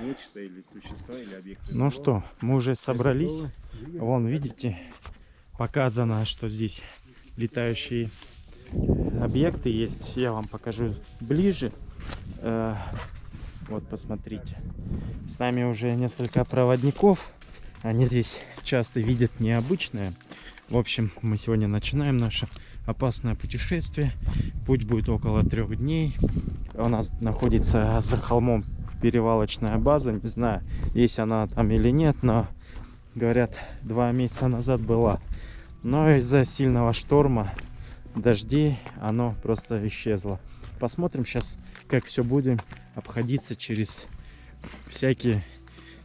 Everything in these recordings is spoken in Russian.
нечто или существа, или объекты. Ну что, мы уже собрались. Вон, видите, показано, что здесь летающие объекты есть. Я вам покажу ближе. Э, Вот, посмотрите. С нами уже несколько проводников. Они здесь часто видят необычное. В общем, мы сегодня начинаем наше опасное путешествие. Путь будет около трех дней. У нас находится за холмом перевалочная база. Не знаю, есть она там или нет, но говорят, два месяца назад была. Но из-за сильного шторма, дождей, оно просто исчезло. Посмотрим сейчас, как все будем обходиться через всякие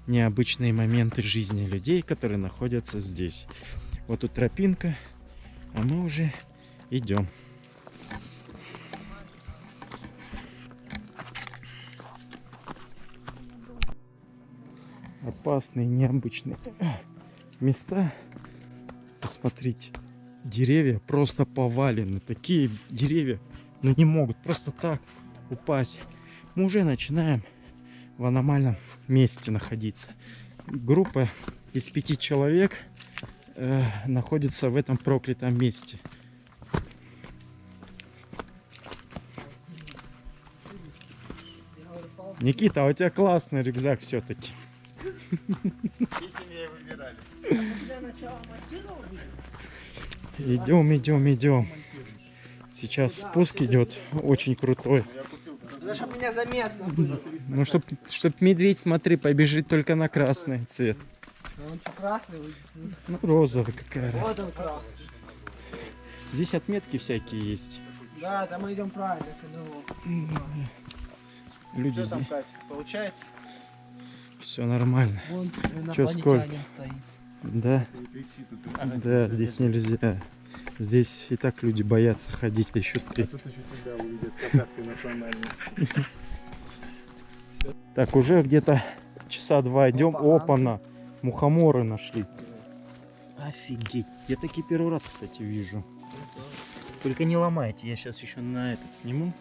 необычные моменты жизни людей, которые находятся здесь. Вот тут тропинка, а мы уже идем. Опасные, необычные места. Посмотрите, деревья просто повалены. Такие деревья, ну не могут просто так упасть. Мы уже начинаем в аномальном месте находиться. Группа из пяти человек э, находится в этом проклятом месте. Никита, а у тебя классный рюкзак все-таки. Идем, идем, идем. Сейчас спуск идет очень крутой. Ну, чтобы меня заметно было. Ну, чтоб, чтоб медведь, смотри, побежит только на красный цвет. А Он красный? Ну, розовый какая раз. Вот он красный. Здесь отметки всякие есть. Да, там мы идем правильно к. Люди здесь. Получается? Все нормально. Вон Чё, инопланетянин стоит. Да, да, здесь нельзя. Здесь и так люди боятся ходить, а еще ты. А тут еще тебя увидят кавказской национальности. Так, уже где-то часа два идем. Опа. Опа-на. Мухоморы нашли. Офигеть. Я такие первый раз, кстати, вижу. Только не ломайте, я сейчас еще на этот сниму.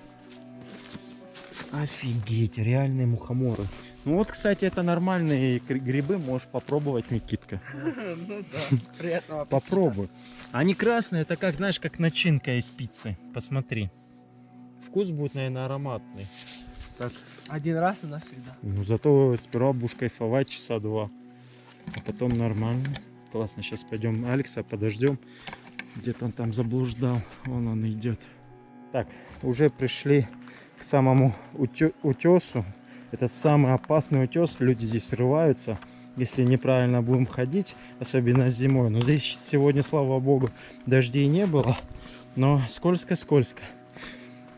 Офигеть, реальные мухоморы. Ну вот, кстати, это нормальные гри- грибы, можешь попробовать, Никитка. Ну да. Приятного. Попробуй. Они красные, это как, знаешь, как начинка из пиццы. Посмотри. Вкус будет, наверное, ароматный. Так. Один раз и навсегда. Ну, зато сперва будешь кайфовать часа два. А потом нормально. Классно, сейчас пойдем Алекса подождем. Где-то он там заблуждал. Вон он идет. Так, уже пришли к самому утесу. Это самый опасный утес. Люди здесь срываются, если неправильно будем ходить, особенно зимой. Но здесь сегодня, слава богу, дождей не было. Но скользко-скользко.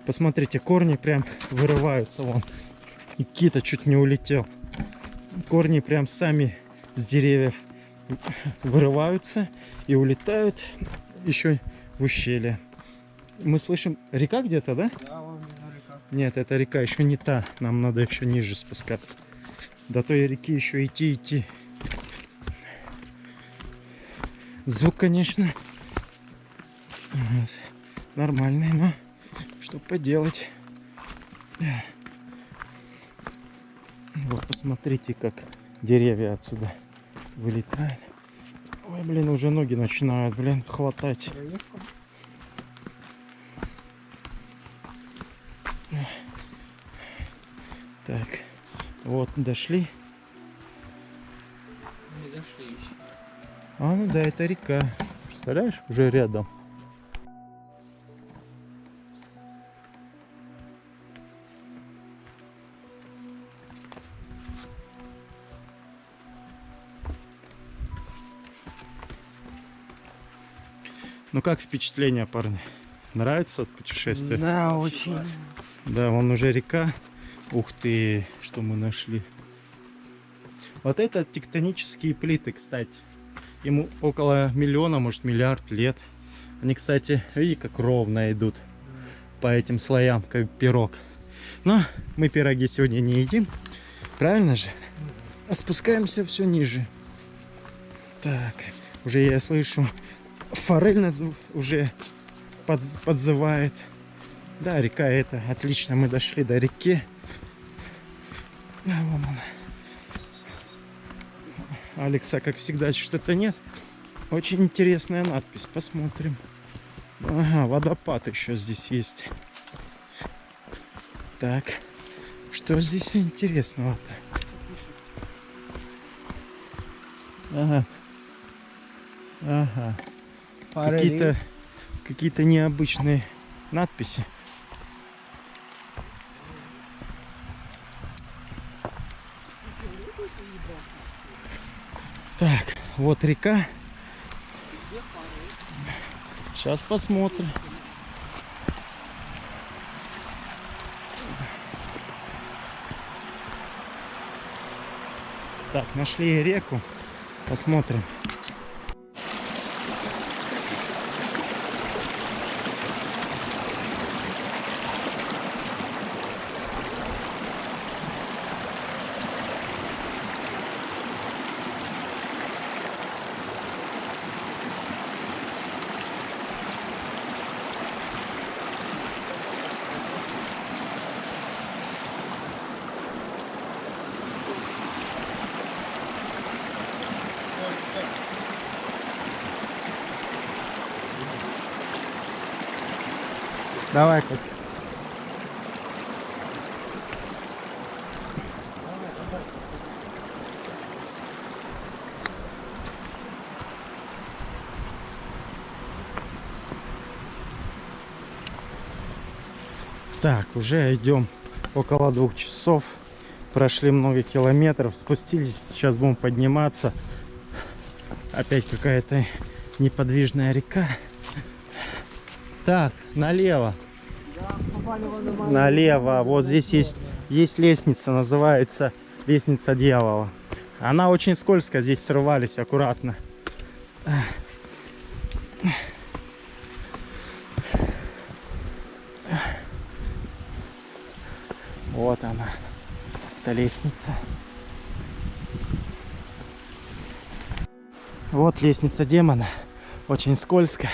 Посмотрите, корни прям вырываются вон. Никита чуть не улетел. Корни прям сами с деревьев вырываются и улетают еще в ущелье. Мы слышим, река где-то, да? Да. Нет, это река еще не та. Нам надо еще ниже спускаться. До той реки еще идти, идти. Звук, конечно, вот, нормальный, но что поделать. Вот, посмотрите, как деревья отсюда вылетают. Ой, блин, уже ноги начинают, блин, хватать. Так, вот, дошли. Не дошли еще. А, ну да, это река. Представляешь, уже рядом. Ну как впечатление, парни? Нравится путешествие? Да, очень. Да, вон уже река. Ух ты, что мы нашли. Вот это тектонические плиты, кстати. Ему около миллиона, может миллиард лет. Они, кстати, видите, как ровно идут по этим слоям, как пирог. Но мы пироги сегодня не едим. Правильно же? А спускаемся все ниже. Так, уже я слышу, форель нас уже подз- подзывает. Да, река это, отлично, мы дошли до реки. А, вон она. Алекса, как всегда, что-то нет. Очень интересная надпись. Посмотрим. Ага, водопад еще здесь есть. Так, что здесь интересного-то? Ага. Ага. Какие-то какие-то необычные надписи. Вот река. Сейчас посмотрим. Так, нашли реку. Посмотрим. Давай, Кать. Так, уже идем около двух часов. Прошли много километров, спустились, сейчас будем подниматься. Опять какая-то неподвижная река. Так, налево. Налево. Вот здесь есть, есть лестница, называется лестница дьявола. Она очень скользкая, здесь срывались аккуратно. Вот она, эта лестница. Вот лестница демона, очень скользкая,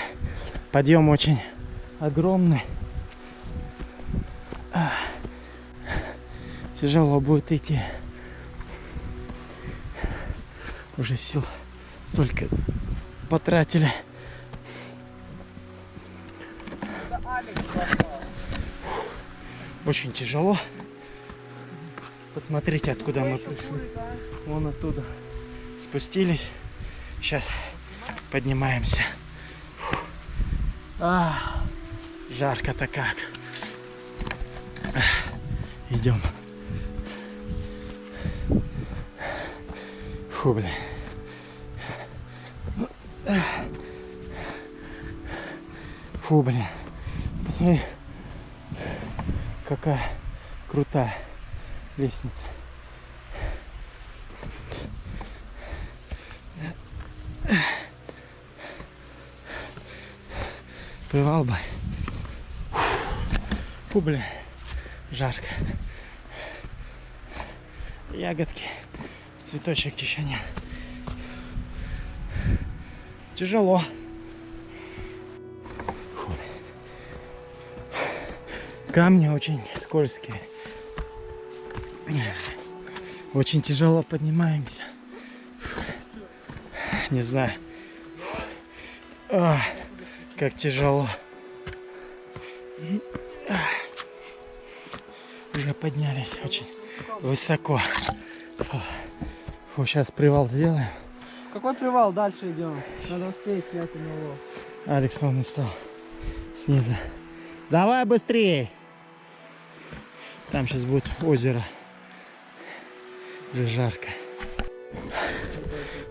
подъем очень огромный. Тяжело будет идти. Уже сил столько потратили. Очень тяжело. Посмотрите, откуда мы пришли. Вон оттуда спустились. Сейчас поднимаемся. А, жарко-то как. Идем. Фу, блин. Фу, блин. Посмотри, какая крутая лестница. Привал бы. Фу, блин, жарко. Ягодки, цветочек еще нет. Тяжело. Фу. Камни очень скользкие. Очень тяжело поднимаемся. Не знаю. А, как тяжело. Поднялись очень высоко. Фу. Фу, сейчас привал сделаем. Какой привал? Дальше идем. Надо успеть снять его. Алекс он стал снизу. Давай быстрее. Там сейчас будет озеро. Уже жарко.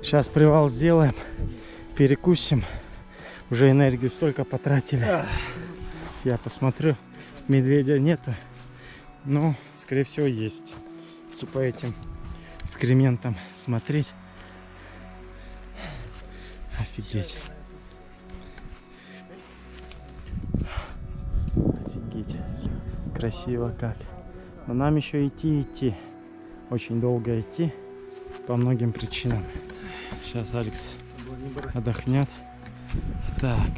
Сейчас привал сделаем. Перекусим. Уже энергию столько потратили. Я посмотрю. Медведя нету. Но, скорее всего, есть. Если по этим экскрементам смотреть. Офигеть. Офигеть. Красиво как. Но нам еще идти, идти. Очень долго идти. По многим причинам. Сейчас Алекс отдохнет. Так.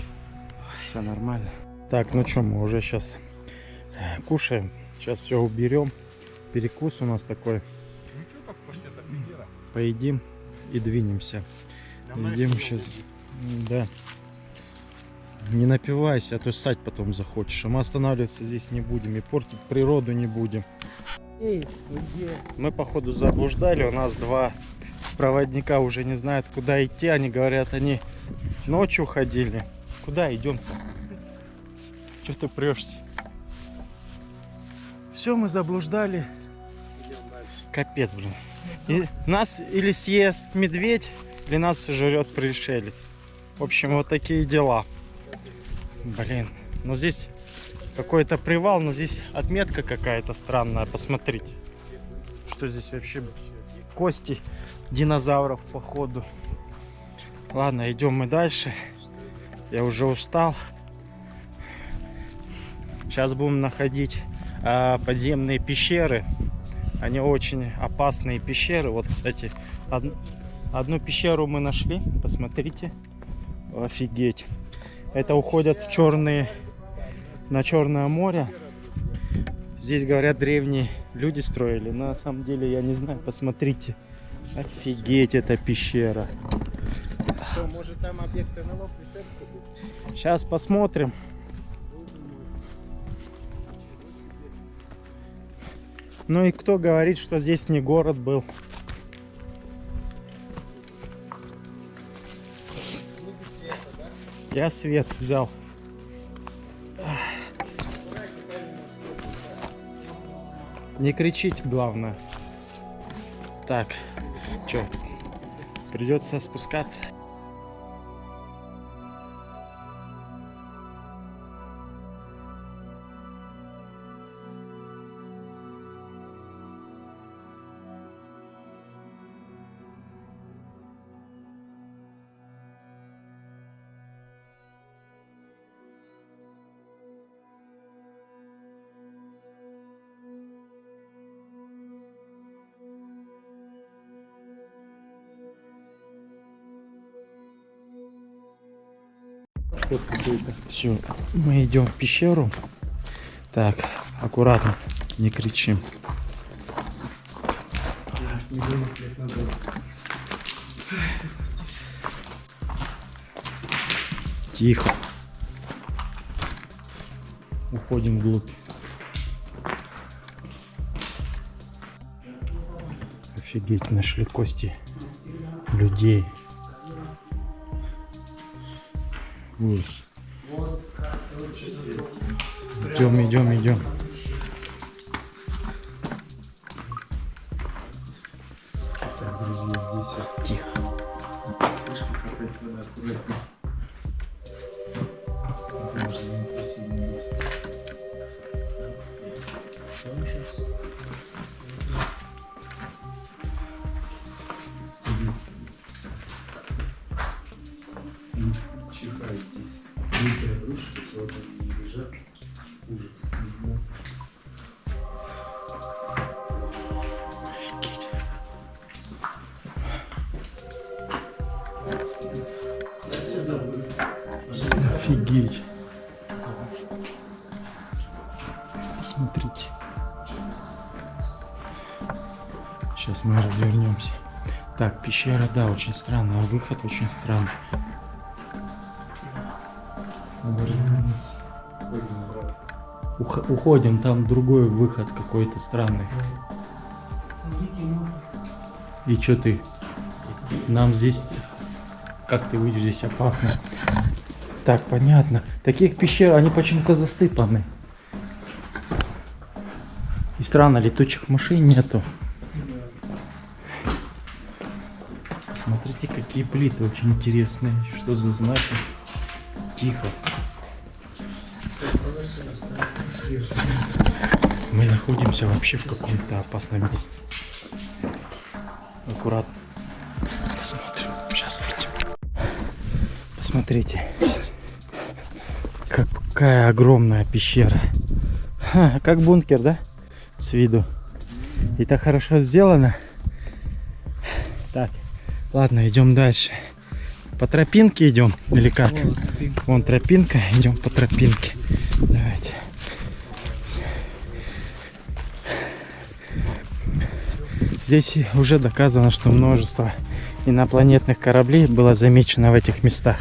Все нормально. Так, ну что, мы уже сейчас кушаем. Сейчас все уберем. Перекус у нас такой. Поедим и двинемся. Идем сейчас. Да. Не напивайся, а то ссать потом захочешь. А мы останавливаться здесь не будем и портить природу не будем. Эй? Мы походу заблуждали, у нас два проводника уже не знают куда идти. Они говорят, они ночью ходили. Куда идем-то? Что ты прешься? Все, мы заблуждали. Капец, блин. И нас или съест медведь, или нас жрет пришелец. В общем, вот такие дела. Блин, ну здесь какой-то привал, но здесь отметка какая-то странная. Посмотрите, что здесь вообще кости динозавров походу. Ладно, идем мы дальше. Я уже устал. Сейчас будем находить подземные пещеры. Они очень опасные пещеры. Вот, кстати, од- одну пещеру мы нашли. Посмотрите. Офигеть. Это уходят в черные, на Черное море. Здесь, говорят, древние люди строили. На самом деле, я не знаю. Посмотрите. Офигеть, эта пещера. Что, может там объект НЛО? Сейчас посмотрим. Ну и кто говорит, что здесь не город был? Я свет взял. Не кричить, главное. Так, что, придется спускаться. Все, мы идем в пещеру. Так, аккуратно, не кричим. Тихо. Уходим вглубь. Офигеть, нашли кости людей. Ужас. Идем, идем, идем. Очень странная. Выход очень странный. Ух- уходим, там другой выход какой-то странный. И что ты? Нам здесь... Как ты выйдешь? Здесь опасно. Так, понятно. Таких пещер, они почему-то засыпаны. И странно, летучих машин нету. Какие плиты очень интересные. Что за знаки? Тихо. Мы находимся вообще в каком-то опасном месте. Аккуратно. Посмотрим. Сейчас выйдем. Посмотрите. Какая огромная пещера. Ха, как бункер, да? С виду. И так хорошо сделано. Ладно, идем дальше. По тропинке идем или как? Вон тропинка, идем по тропинке. Давайте. Здесь уже доказано, что множество инопланетных кораблей было замечено в этих местах.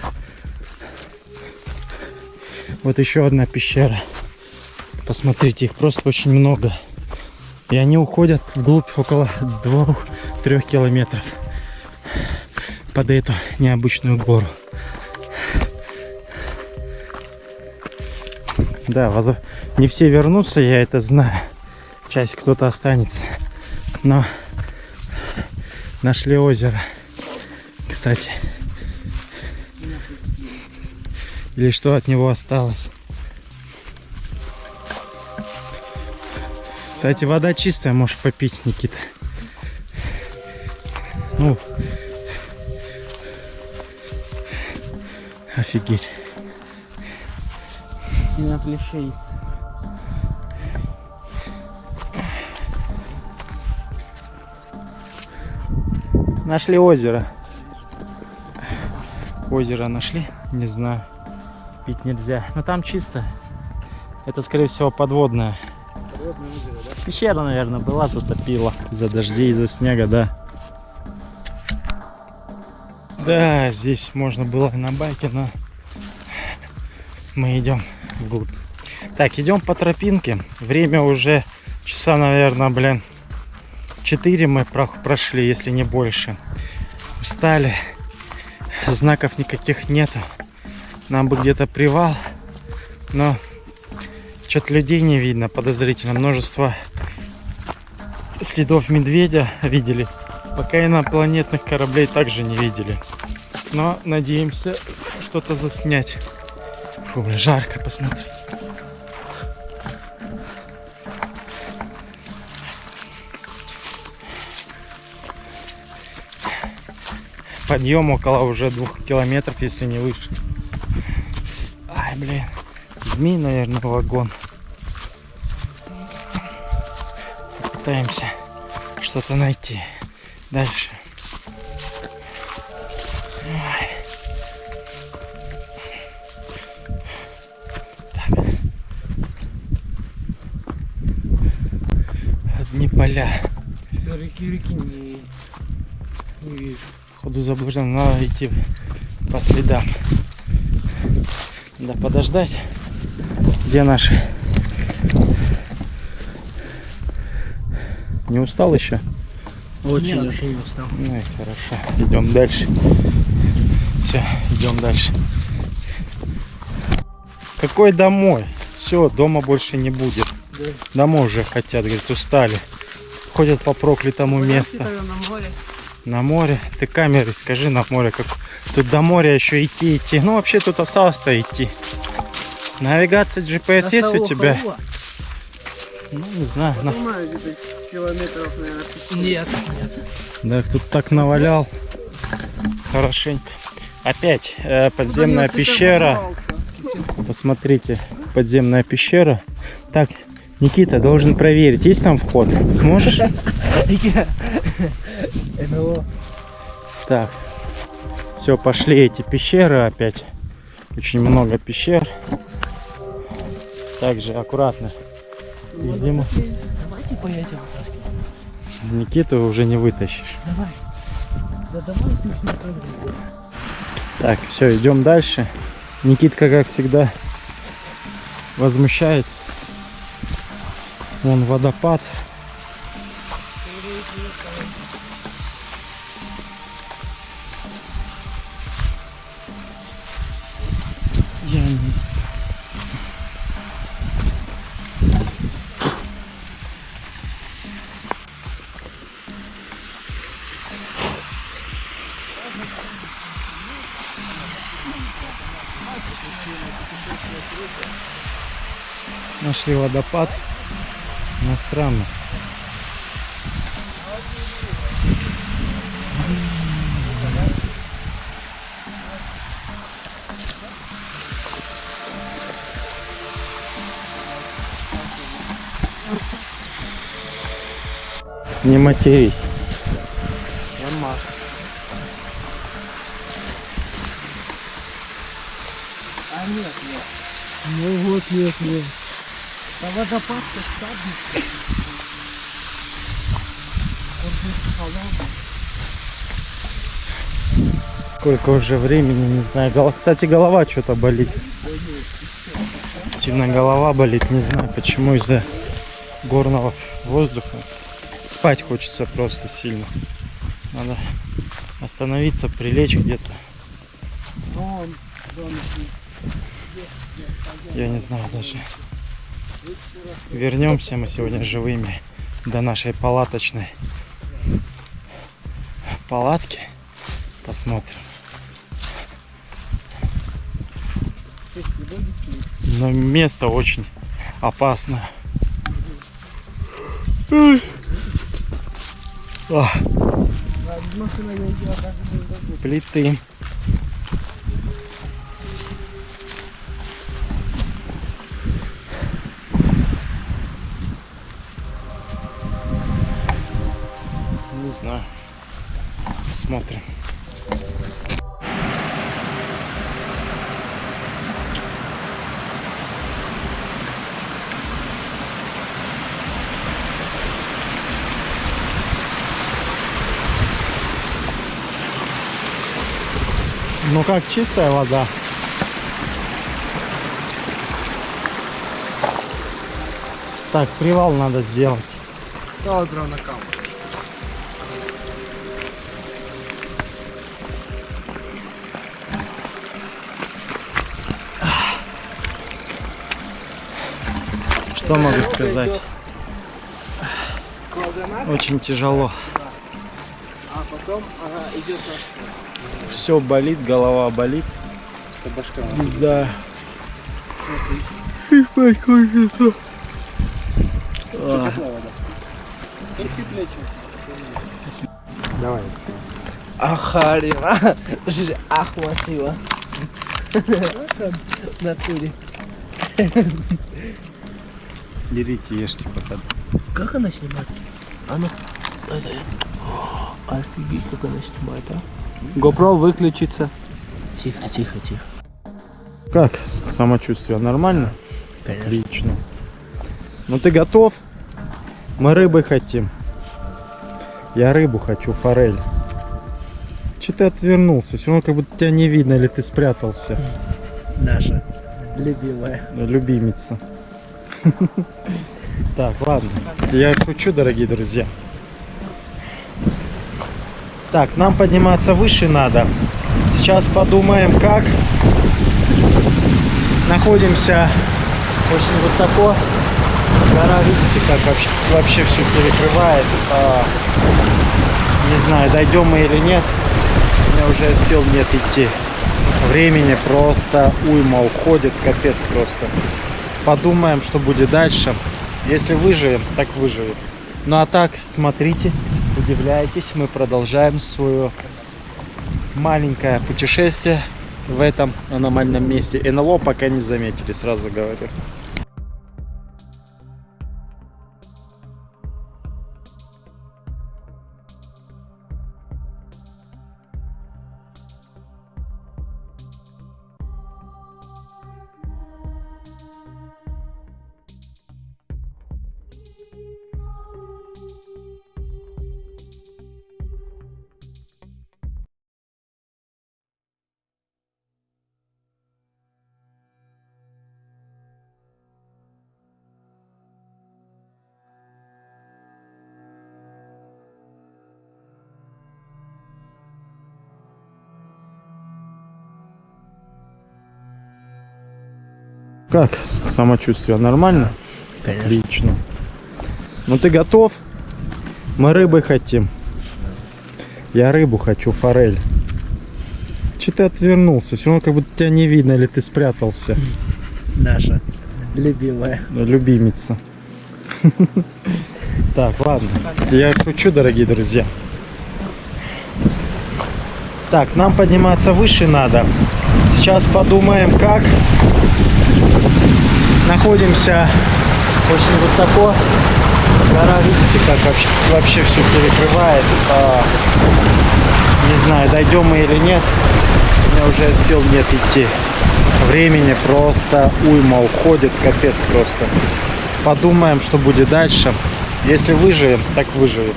Вот еще одна пещера. Посмотрите, их просто очень много. И они уходят вглубь около 2-3 километров под эту необычную гору. Да, воз- не все вернутся, я это знаю. Часть кто-то останется. Но нашли озеро. Кстати. Или что от него осталось. Кстати, вода чистая, можешь попить, Никита. Ну, офигеть. И на плечей. Нашли озеро. Озеро нашли? Не знаю. Пить нельзя. Но там чисто. Это, скорее всего, подводное. Природное озеро, да? Пещера, наверное, была, затопила. Из-за дождей, из-за снега, да. Да, здесь можно было на байке, но мы идем вглубь. Так, идем по тропинке. Время уже часа, наверное, блин, 4 мы про- прошли, если не больше. Устали. Знаков никаких нету. Нам бы где-то привал. Но что-то людей не видно подозрительно. Множество следов медведя видели. Пока инопланетных кораблей также не видели. Но надеемся что-то заснять. Фу, бля, жарко, посмотри. Подъем около уже двух километров, если не выше. Ай, блин. Змей, наверное, вагон. Пытаемся что-то найти. Дальше. Поля. Что реки, реки не, не вижу. Ходу заблужден, надо идти по следам. Да подождать. Где наши? Не устал еще? Очень Нет, не устал. Ну и хорошо. Идем дальше. Все, идем дальше. Какой домой? Все, дома больше не будет. Да. Домой уже хотят, говорит, устали. Ходят по проклятому месту. На море. На море. Ты камеры скажи на море, как тут до моря еще идти, идти. Ну вообще тут осталось-то идти. Навигация GPS есть у тебя? Ну не знаю. на- Понимаю, где-то километров, наверное, 500. Нет, нет. Да, тут так навалял. Хорошенько. Опять э, подземная Куда-нибудь ты пещера. Посмотрите, подземная пещера. Так, Никита должен проверить, есть там вход. Сможешь? НЛО. Так. Все, пошли эти пещеры опять. Очень много пещер. Также аккуратно. Зиму. Давайте поедем. Никиту уже не вытащишь. Давай. Да давай. Так, все, идем дальше. Никитка, как всегда, возмущается. Вон водопад. Я не. Нашли водопад. Но странно. Не матерись. Нема. А нет, нет. Ну вот нет, нет. Да водопад-то. Он сколько уже времени, не знаю. Кстати, голова что-то болит. Сильно голова болит, не знаю почему, из-за горного воздуха. Спать хочется просто сильно. Надо остановиться, прилечь где-то. Я не знаю даже. Вернемся мы сегодня живыми до нашей палаточной палатки. Посмотрим. Но место очень дадут. плиты. Как чистая вода? Так, привал надо сделать. Та одра на камеру. Что могу сказать? Очень тяжело. а потом ага, идет на Все болит, голова болит. Это башка. Не знаю. А, Теплая вода. Только плечи. Давай. Ахарива. Ахмасива. В натуре. Берите, ешьте пока. Как она снимает? А это. Офигеть, как она снимает, а? GoPro выключится. Тихо, тихо, тихо. Как самочувствие? Нормально? Конечно. Отлично. Ну ты готов? Мы рыбы хотим. Я рыбу хочу, форель. Че ты отвернулся? Все равно как будто тебя не видно, или ты спрятался. Наша любимая. Любимица. Так, ладно. Я шучу, дорогие друзья. Так, нам подниматься выше надо. Сейчас подумаем, как. Находимся очень высоко. Гора, видите, как вообще, вообще все перекрывает. А, не знаю, дойдем мы или нет. У меня уже сил нет идти. Времени просто уйма уходит, капец просто. Подумаем, что будет дальше. Если выживем, так выживем. Ну а так, смотрите, удивляйтесь, мы продолжаем свое маленькое путешествие в этом аномальном месте. НЛО пока не заметили, сразу говорю. Как самочувствие? Нормально? Конечно. Отлично. Ну ты готов? Мы рыбы хотим. Я рыбу хочу, форель. Че ты отвернулся? Все равно как будто тебя не видно, или ты спрятался. Наша любимая. Любимица. Так, ладно. Я шучу, дорогие друзья. Так, нам подниматься выше надо. Сейчас подумаем, как. Находимся очень высоко. Гора, видите, как вообще, вообще все перекрывает. А, не знаю, дойдем мы или нет. У меня уже сил нет идти. Времени просто уйма уходит, капец просто. Подумаем, что будет дальше. Если выживем, так выживем.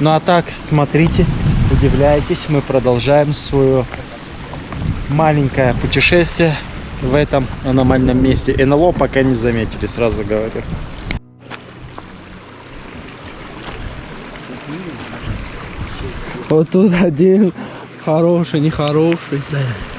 Ну а так, смотрите, удивляйтесь, мы продолжаем свое маленькое путешествие в этом аномальном месте. НЛО пока не заметили, сразу говорю. Вот тут один хороший, нехороший. Сейчас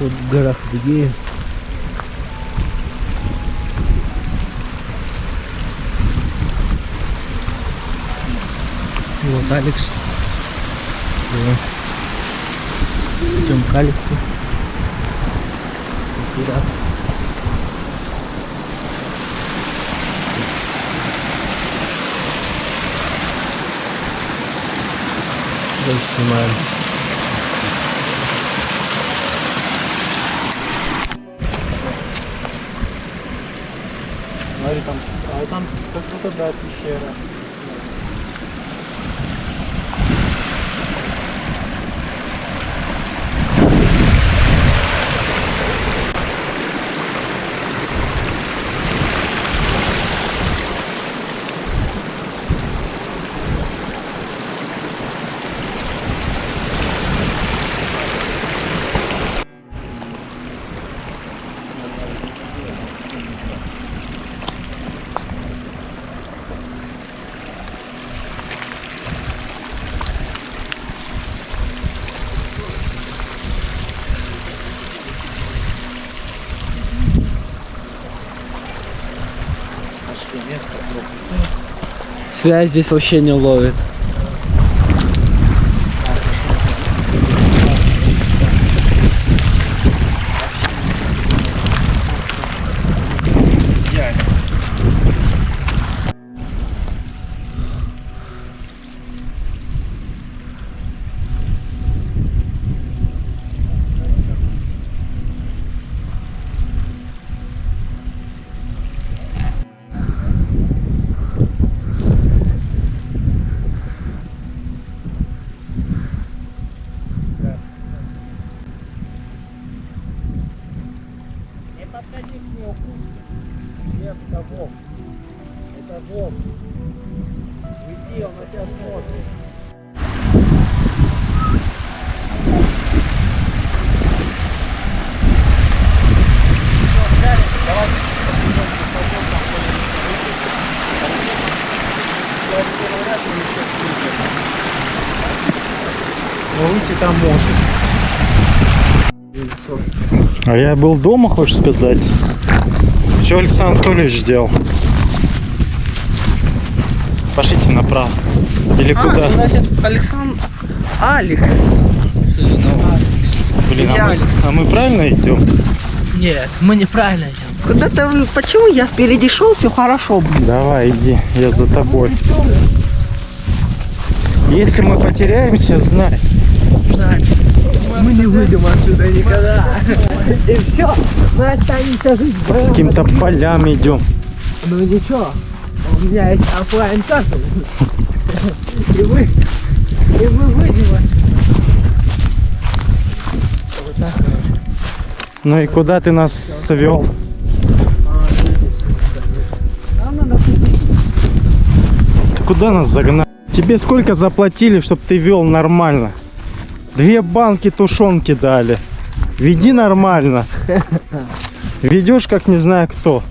вот в горах Адыгеи Вот Алекс. Идем к Алексу. Туда. Дальше снимаем. Смотри, там, а там как будто да, пещера. Связь здесь вообще не ловит. Не подходи к нему, вкусно. Нет, это волк. Это волк. Уйди, он на тебя смотрит. Выйти там может. А я был дома, хочешь сказать? Все Александр Анатольевич сделал. Пошлите направо. Или куда? А, значит, Александр... Алекс. Блин, а мы, Алекс. а мы правильно идем? Нет, мы неправильно идем. Куда-то вы... Почему я впереди шел, все хорошо было. Давай, иди, я за тобой. Если мы потеряемся, знай. Мы не выйдем отсюда никогда. И все, мы останемся жить в Каким-то полям идем. Ну ничего, у меня есть оффлайн карта. И мы, и мы выйдем отсюда. Ну и куда ты нас свел? Ты куда нас загнал? Тебе сколько заплатили, чтобы ты вел нормально? Две банки тушенки дали. Веди нормально. Ведешь как не знаю кто.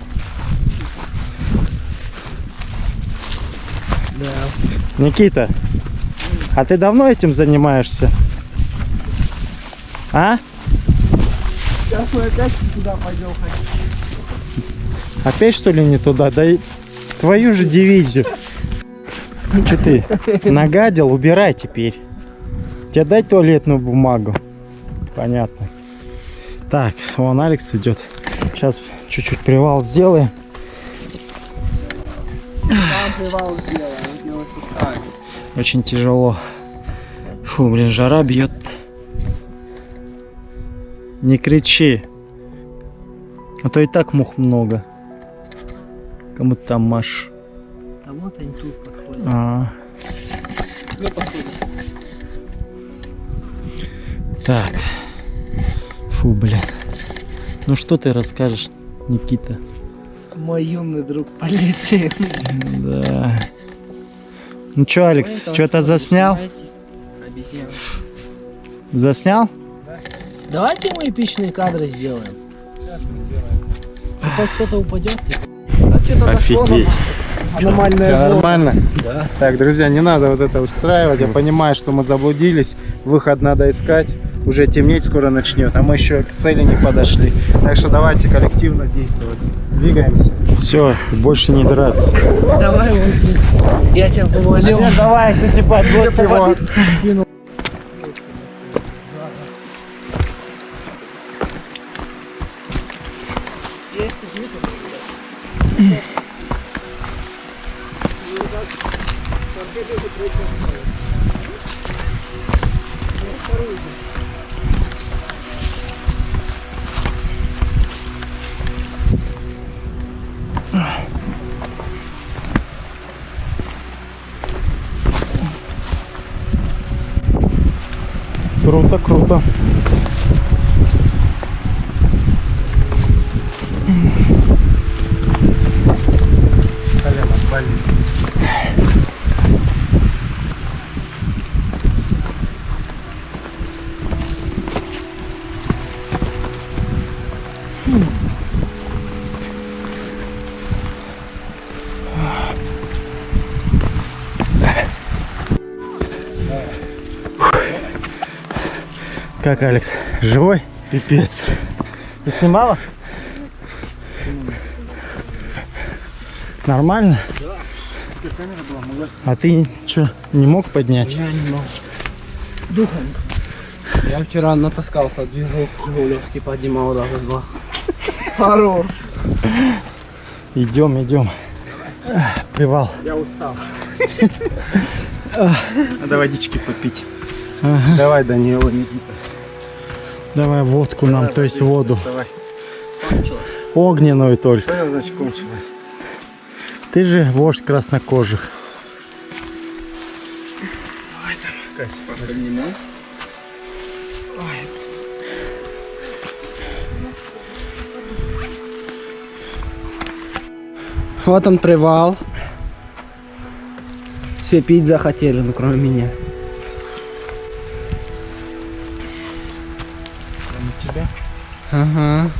Да. Никита, а ты давно этим занимаешься? А? Сейчас мы опять туда пойдем. Опять что ли не туда? Да и твою же дивизию. Че ты? Нагадил? Убирай теперь. Тебе дай туалетную бумагу. Понятно. Так, вон Алекс идет. Сейчас чуть-чуть привал сделаем. Там привал сделаем. Очень тяжело. Фу, блин, жара бьет. Не кричи. А то и так мух много. Кому ты там маш. А вот они тут подходят. А, Ну, посмотрим. Так. Фу, блин. Ну что ты расскажешь, Никита? Мой юный друг полетел. Да. Ну что, Алекс, что-то заснял? Обезьян. Заснял? Давайте мы эпичные кадры сделаем. Сейчас мы сделаем. А то кто-то упадет. типа. Офигеть. Аномальная Все зона. нормально? Да. Так, друзья, не надо вот это устраивать. Я понимаю, что мы заблудились. Выход надо искать. Уже темнеть скоро начнет, а мы еще к цели не подошли. Так что давайте коллективно действовать. Двигаемся. Все, больше не драться. Давай, вот. Я тебя помолю. давай, ты типа отбрось его. Как, Алекс, живой? Пипец. Ты снимала? Нормально? Была, могла А ты что, не мог поднять? Я не могу. Духом. Я вчера натаскался движок Жигулев, типа поднимал даже два. Хорош. Идем, идем. Привал. Я устал. Надо водички попить. Ага. Давай, Данила, Никита. Давай водку нам, то есть воду. Давай. Огненную только. Что значит кончилось? Ты же вождь краснокожих. Поднимай. Вот он привал. Все пить захотели, ну кроме меня. Кроме тебя. Ага.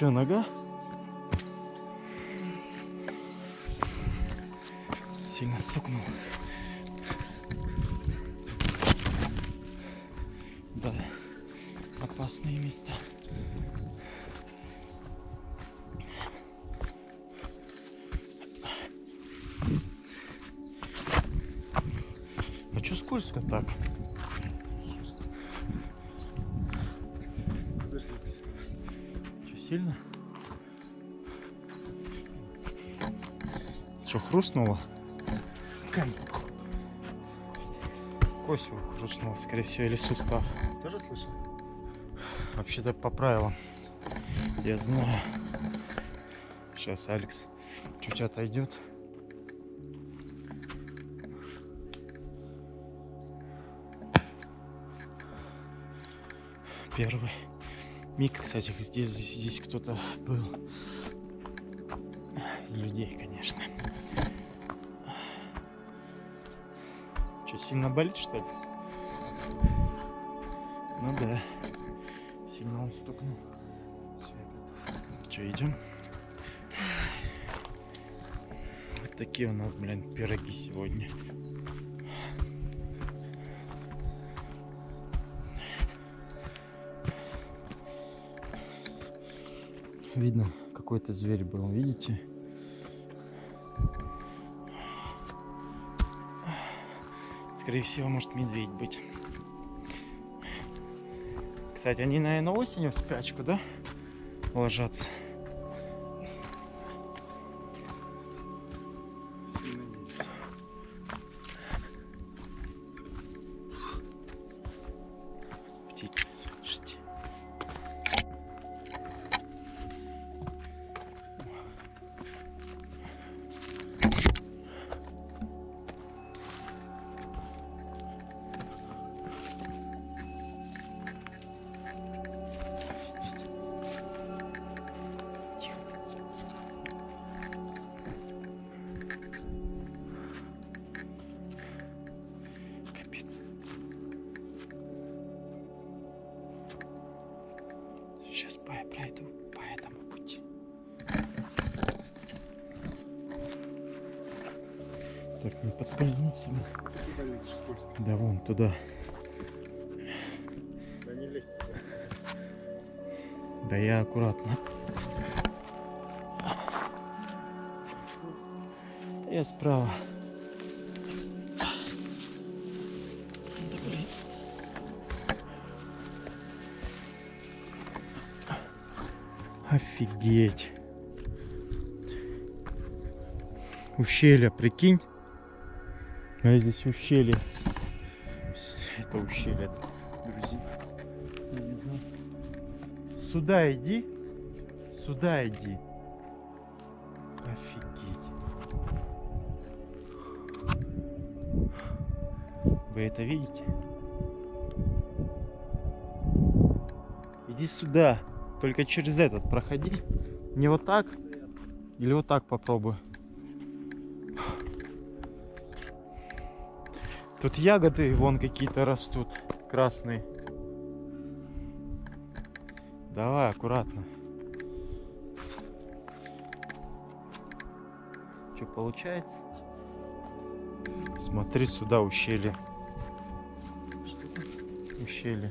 Че, нога? Сильно стукнул. Да, опасные места. А чё скользко так? Хрустнуло? Кость его хрустнула, скорее всего, или сустав. Тоже слышал? Вообще-то по правилам. Я знаю. Сейчас Алекс чуть отойдет. Первый миг, кстати, здесь, здесь кто-то был. сильно болит, что ли? Ну да. Сильно он стукнул. Че, идем? Вот такие у нас, блин, пироги сегодня. Видно, какой-то зверь был, видите? Скорее всего, может медведь быть. Кстати, они, наверное, осенью в спячку, да? Ложатся. Подскользнуться. Куда лезешь скользко? Да вон туда. Да не лезь туда. Да я аккуратно. Я справа. Да блин. Офигеть. Ущелье, прикинь. А здесь ущелье. Это ущелье, друзья. Сюда иди. Сюда иди. Офигеть. Вы это видите? Иди сюда. Только через этот проходи. Не вот так. Или вот так попробуй. Тут ягоды вон какие-то растут. Красные. Давай, аккуратно. Что получается? Смотри сюда, ущелье. Ущелье.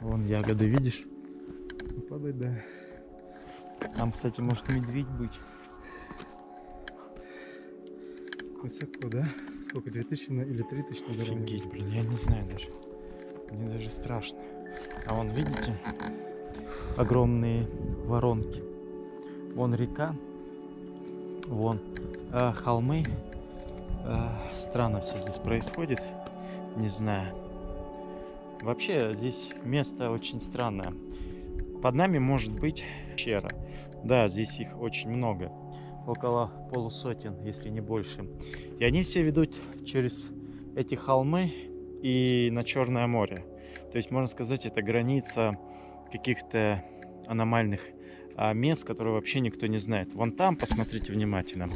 Вон ягоды, видишь? Падай, да. Там, кстати, может медведь быть. Высоко, да? Сколько? 2000 на- или 3000 на дороге? Офигеть, блин, я не знаю даже. Мне даже страшно. А вон, видите, огромные воронки. Вон река, вон э, холмы. Э, странно все здесь происходит. Не знаю. Вообще здесь место очень странное. Под нами может быть пещера. Да, здесь их очень много. Около полусотен, если не больше. И они все ведут через эти холмы и на Черное море. То есть, можно сказать, это граница каких-то аномальных а, мест, которые вообще никто не знает. Вон там, посмотрите внимательно,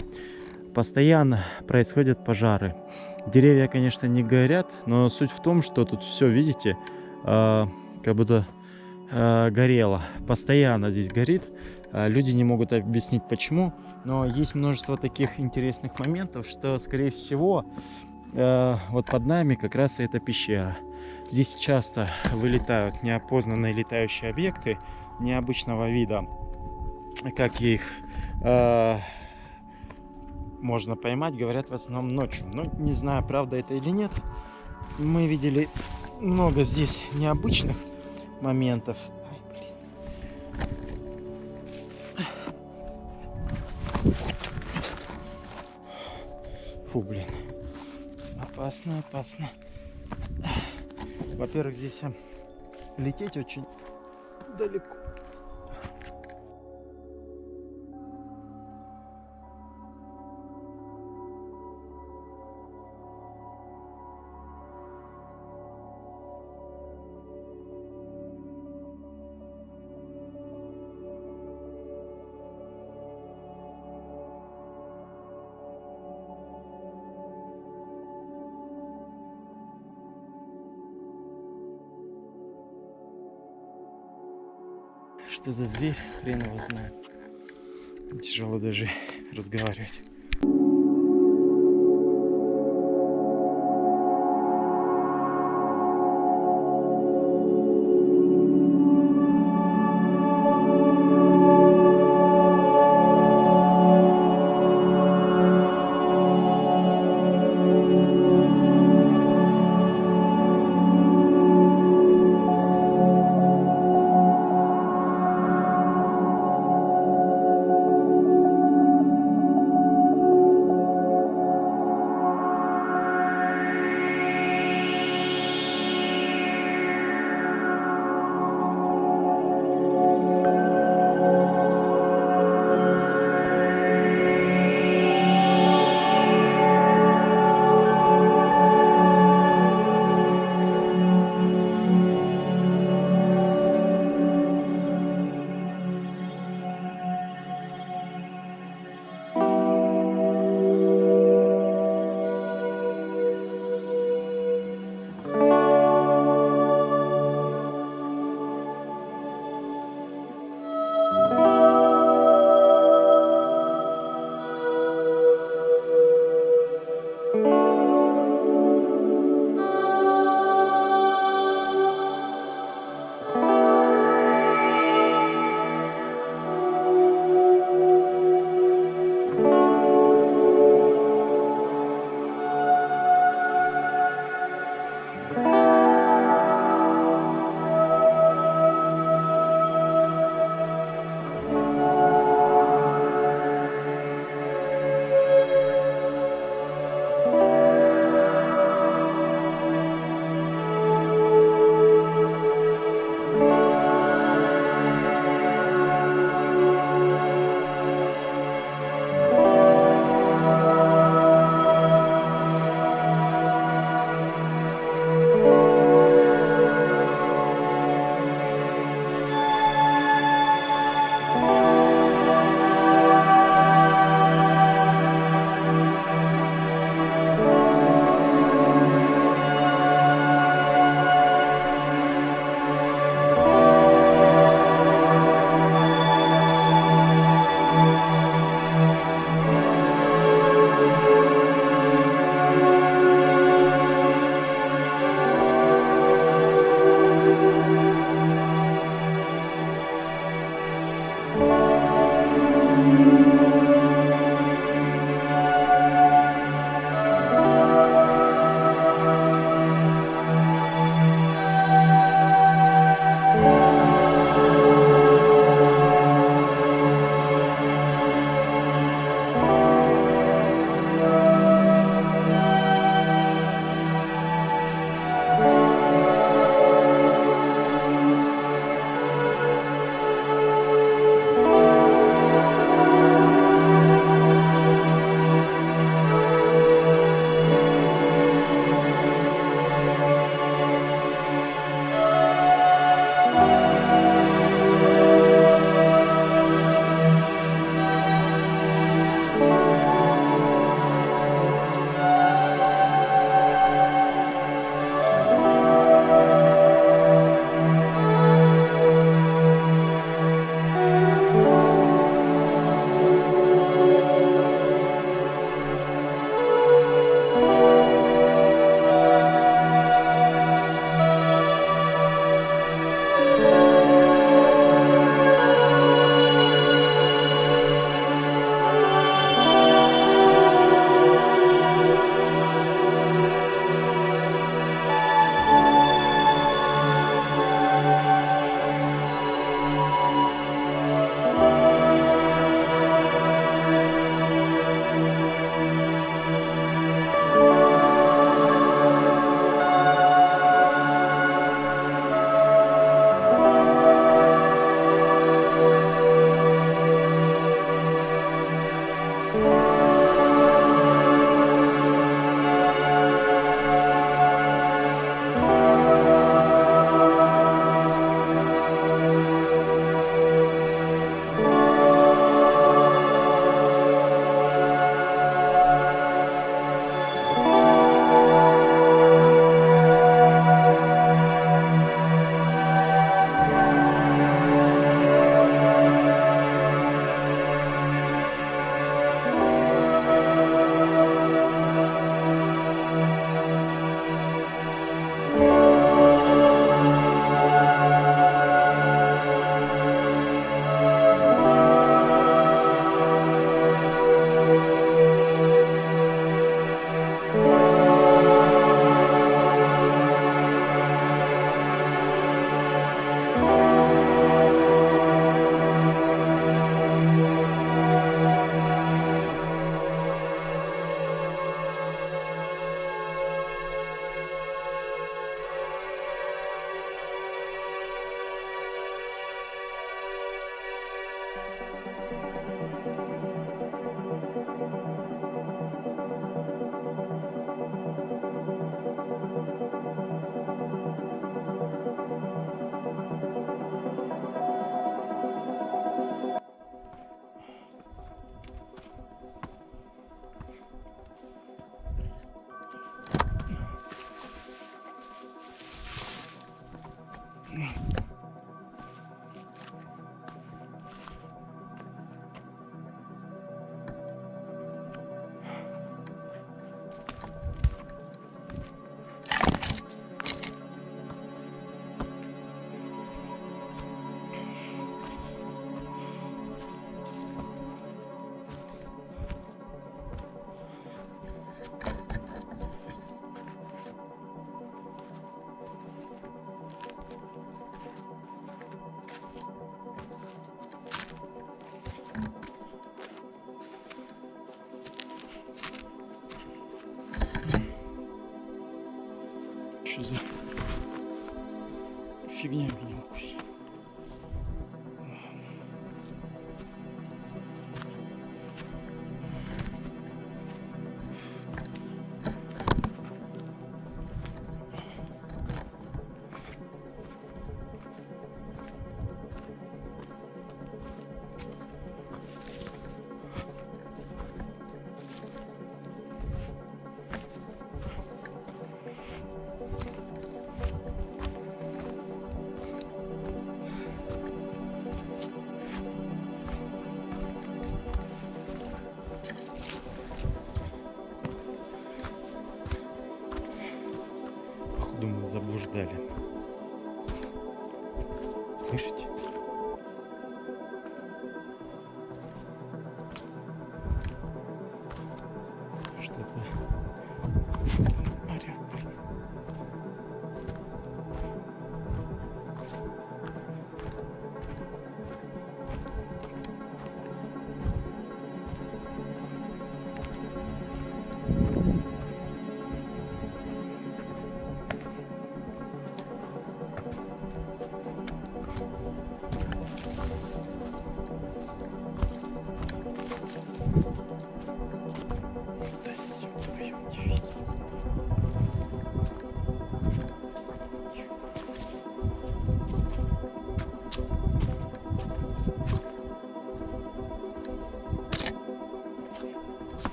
постоянно происходят пожары. Деревья, конечно, не горят, но суть в том, что тут все, видите, а, как будто а, горело. Постоянно здесь горит. А, Люди не могут объяснить почему, но есть множество таких интересных моментов, что, скорее всего, э, вот под нами как раз и эта пещера. Здесь часто вылетают неопознанные летающие объекты необычного вида. Как их э, можно поймать, говорят в основном ночью. Но не знаю, правда это или нет. Мы видели много здесь необычных моментов. Фу, блин. Опасно, опасно. Во-первых, здесь э, лететь очень далеко. Что за зверь, хрен его знает. Тяжело даже разговаривать. Думаю, заблуждали.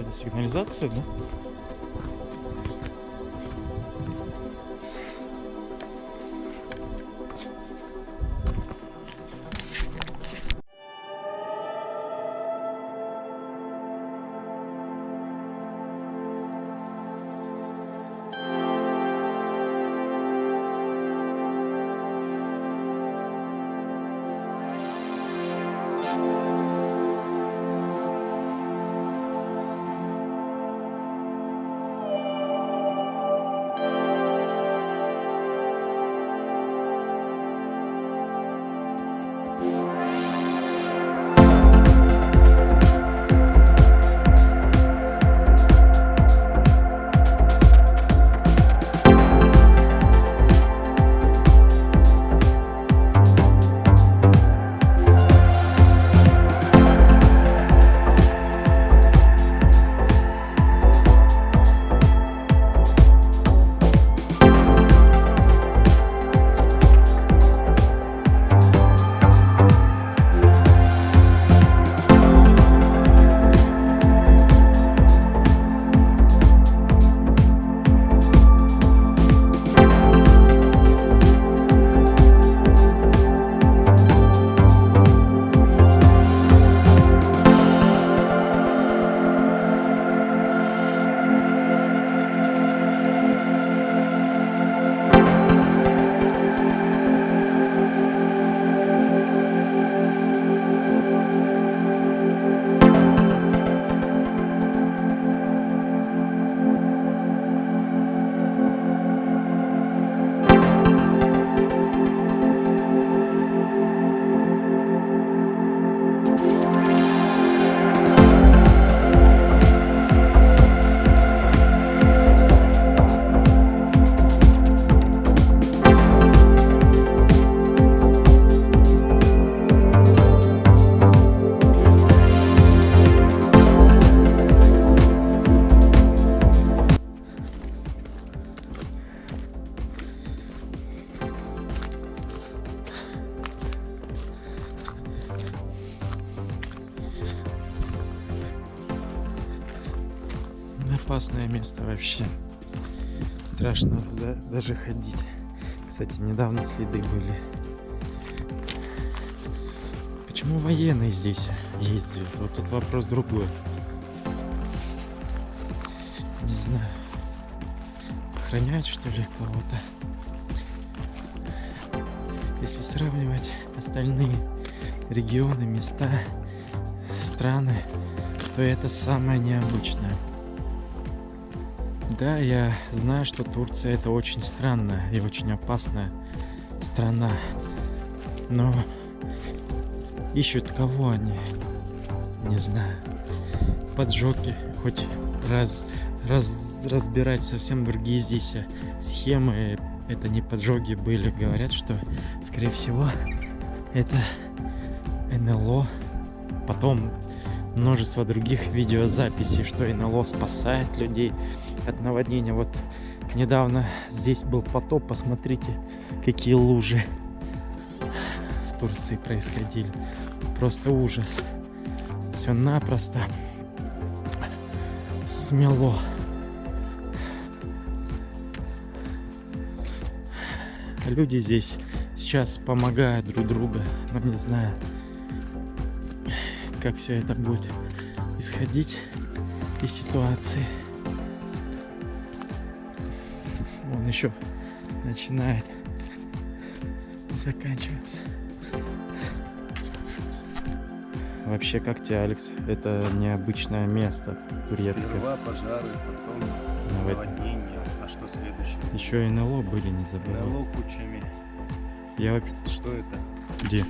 Это сигнализация, да? Даже ходить. Кстати, недавно следы были. Почему военные здесь ездят? Вот тут вопрос другой. Не знаю. Охраняют что ли кого-то? Если сравнивать остальные регионы, места, страны, то это самое необычное. Да, я знаю, что Турция это очень странная и очень опасная страна. Но ищут кого они? Не знаю. Поджоги, хоть раз, раз разбирать совсем другие здесь схемы. Это не поджоги были. Говорят, что, скорее всего, это НЛО. Потом множество других видеозаписей, что НЛО спасает людей от наводнения. Вот недавно здесь был потоп, посмотрите, какие лужи в Турции происходили. Просто ужас. Все напросто смело. Люди здесь сейчас помогают друг другу, но не знаю, как все это будет исходить из ситуации. Он еще начинает заканчиваться. Вообще, как тебе, Алекс? Это необычное место турецкое. Сперва пожары, потом Навод- наводнение. А что следующее? Еще и НЛО были, не забывай. НЛО кучами. Я вообще... Что это? Где?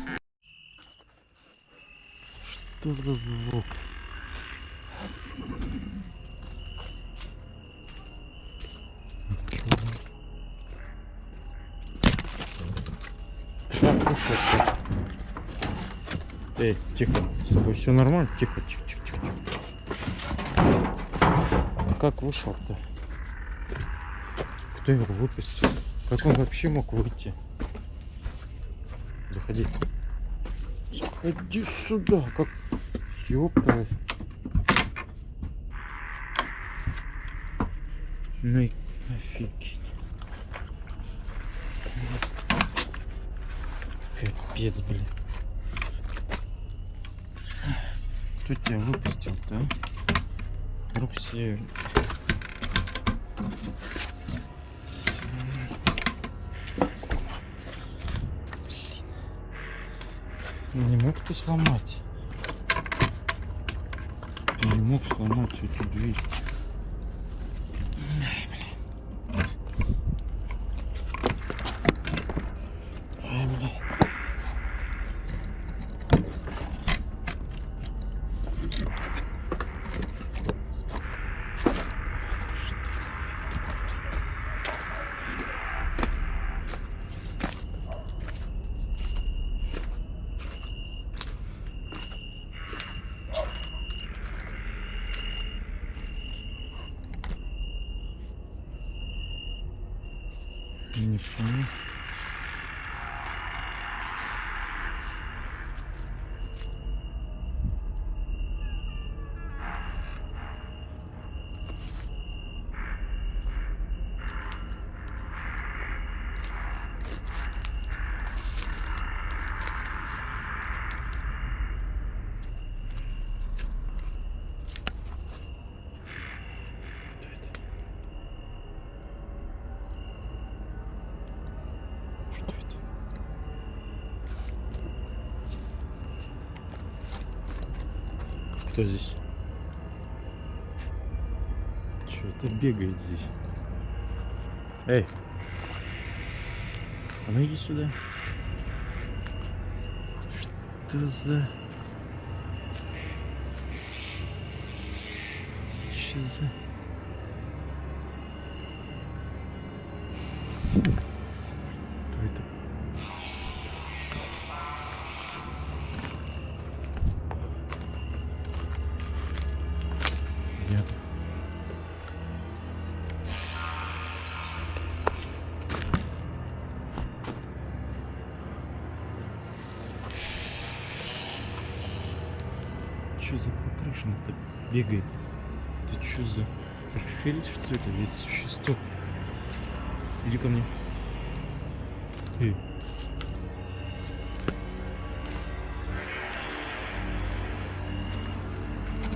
Что за звук? Так. Эй, тихо, с тобой все нормально? Тихо, тихо, тихо, тихо. Ты как вышел-то? Кто его выпустил? Как он вообще мог выйти? Заходи. Заходи сюда, как... Ёпта. Ну и офигеть. Капец, блин. Кто тебя выпустил-то, а? Все... Не мог ты сломать? Мог сломать эту дверь. Ай, блин. Что за фигня творится? Не понял. Кто это? Что это? Кто здесь? Что это бегает здесь? Эй! А ну иди сюда. Что за... Что за... бегает? Ты что за... Расширить что это? Ведь существо. Иди ко мне. Эй.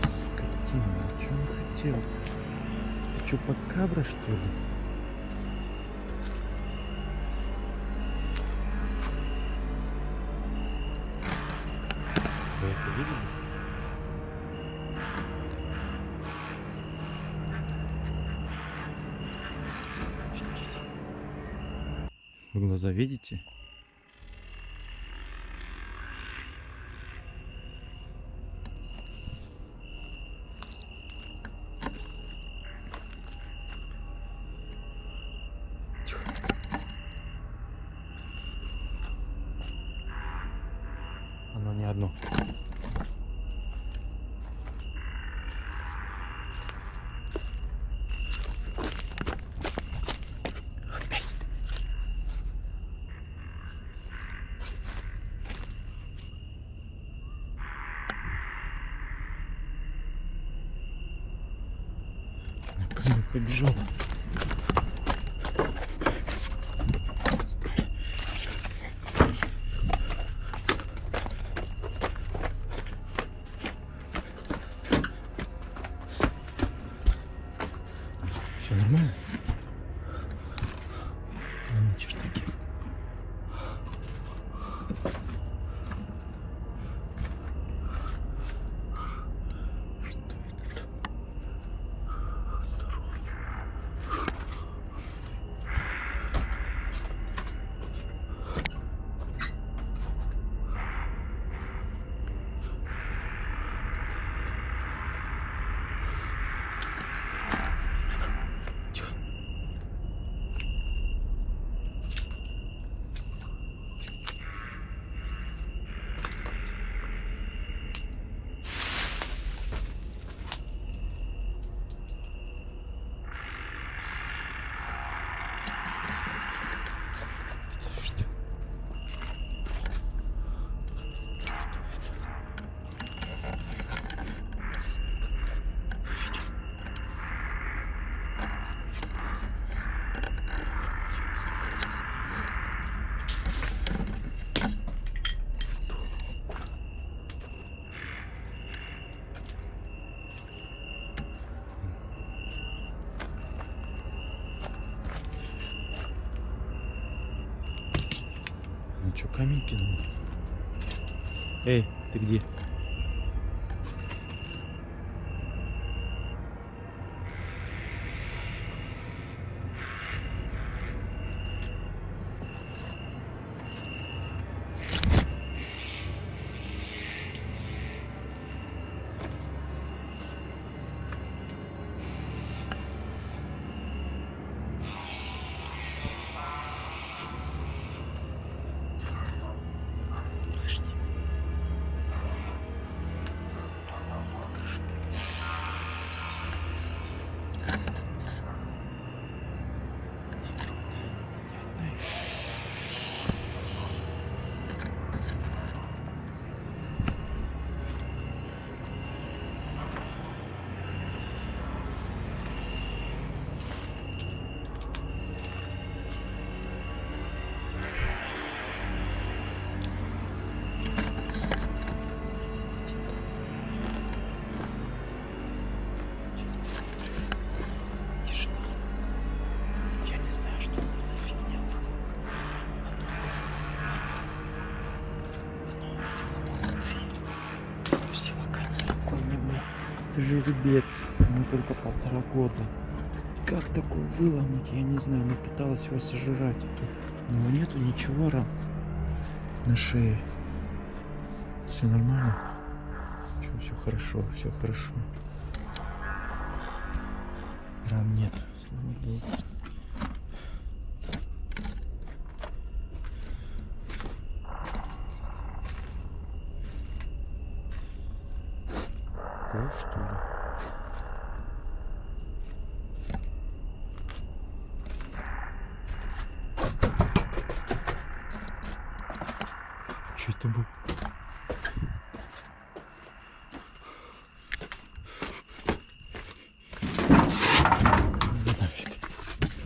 Скотина, о чем хотел? Ты что, покабра, что ли? Глаза видите? Тихо. Оно не одно. Опять. На камень побежал. Все нормально? Ну, чертаки. Что это там? Осторожно. Тихо. Подожди. Что это? Кинул? Эй, ты где? Жеребец. Ему только полтора года. Как такое выломать, я не знаю. Она пыталась его сожрать. У него нету ничего ран на шее. Все нормально? все хорошо, все хорошо. Ран нет, слава богу.